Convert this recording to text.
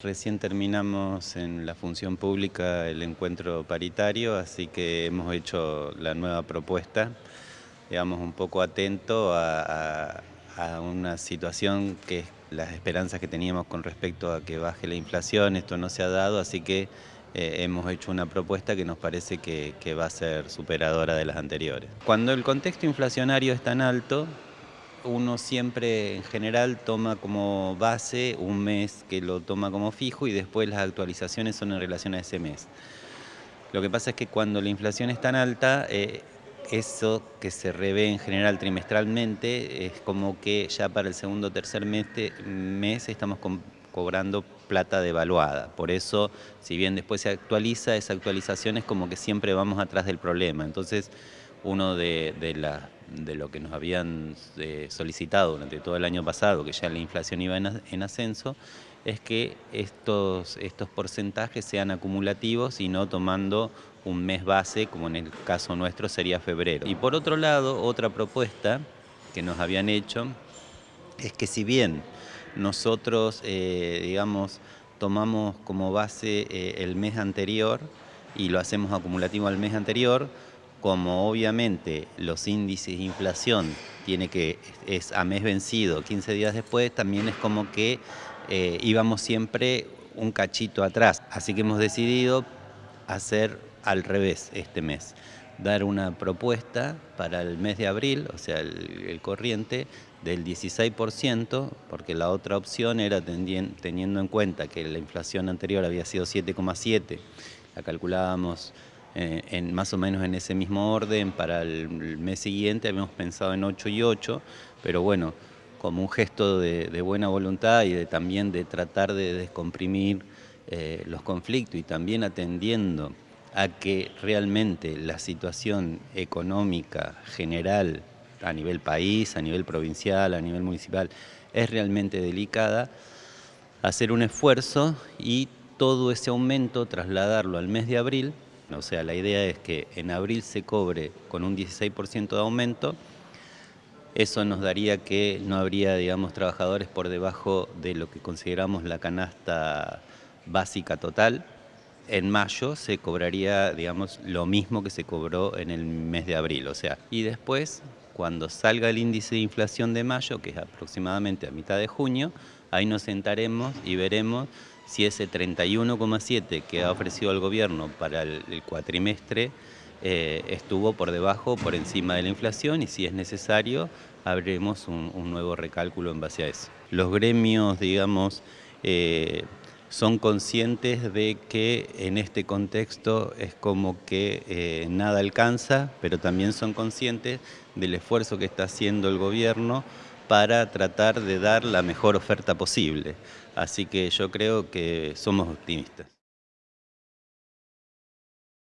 Recién terminamos en la función pública el encuentro paritario, así que hemos hecho la nueva propuesta, digamos un poco atento a, una situación que es las esperanzas que teníamos con respecto a que baje la inflación, esto no se ha dado, así que eh, hemos hecho una propuesta que nos parece que va a ser superadora de las anteriores. Cuando el contexto inflacionario es tan alto, uno siempre en general toma como base un mes que lo toma como fijo y después las actualizaciones son en relación a ese mes. Lo que pasa es que cuando la inflación es tan alta, eh, eso que se revé en general trimestralmente es como que ya para el segundo o tercer mes, mes estamos cobrando plata devaluada. Por eso, si bien después se actualiza, esa actualización es como que siempre vamos atrás del problema. Entonces, uno de, lo que nos habían eh, solicitado durante todo el año pasado, que ya la inflación iba en, ascenso, es que estos, estos porcentajes sean acumulativos y no tomando un mes base, como en el caso nuestro sería febrero. Y por otro lado, otra propuesta que nos habían hecho es que si bien nosotros, eh, digamos, tomamos como base eh, el mes anterior y lo hacemos acumulativo al mes anterior, como obviamente los índices de inflación tiene que, es a mes vencido, 15 días después, también es como que eh, íbamos siempre un cachito atrás. Así que hemos decidido hacer al revés este mes, dar una propuesta para el mes de abril, o sea, el, corriente, del 16%, porque la otra opción era teniendo en cuenta que la inflación anterior había sido 7,7, la calculábamos eh, en, más o menos en ese mismo orden. Para el mes siguiente habíamos pensado en 8 y 8, pero bueno, como un gesto de, buena voluntad y de, también de tratar de descomprimir eh, los conflictos y también atendiendo a que realmente la situación económica general a nivel país, a nivel provincial, a nivel municipal, es realmente delicada, hacer un esfuerzo y todo ese aumento trasladarlo al mes de abril o sea, la idea es que en abril se cobre con un 16% de aumento, eso nos daría que no habría, digamos, trabajadores por debajo de lo que consideramos la canasta básica total. En mayo se cobraría, digamos, lo mismo que se cobró en el mes de abril, o sea, y después, cuando salga el índice de inflación de mayo, que es aproximadamente a mitad de junio, ahí nos sentaremos y veremos si ese 31,7 que ha ofrecido el gobierno para el, cuatrimestre eh, estuvo por debajo por encima de la inflación y si es necesario abriremos un, nuevo recálculo en base a eso. Los gremios, digamos, eh, son conscientes de que en este contexto es como que eh, nada alcanza, pero también son conscientes del esfuerzo que está haciendo el gobierno para tratar de dar la mejor oferta posible. Así que yo creo que somos optimistas.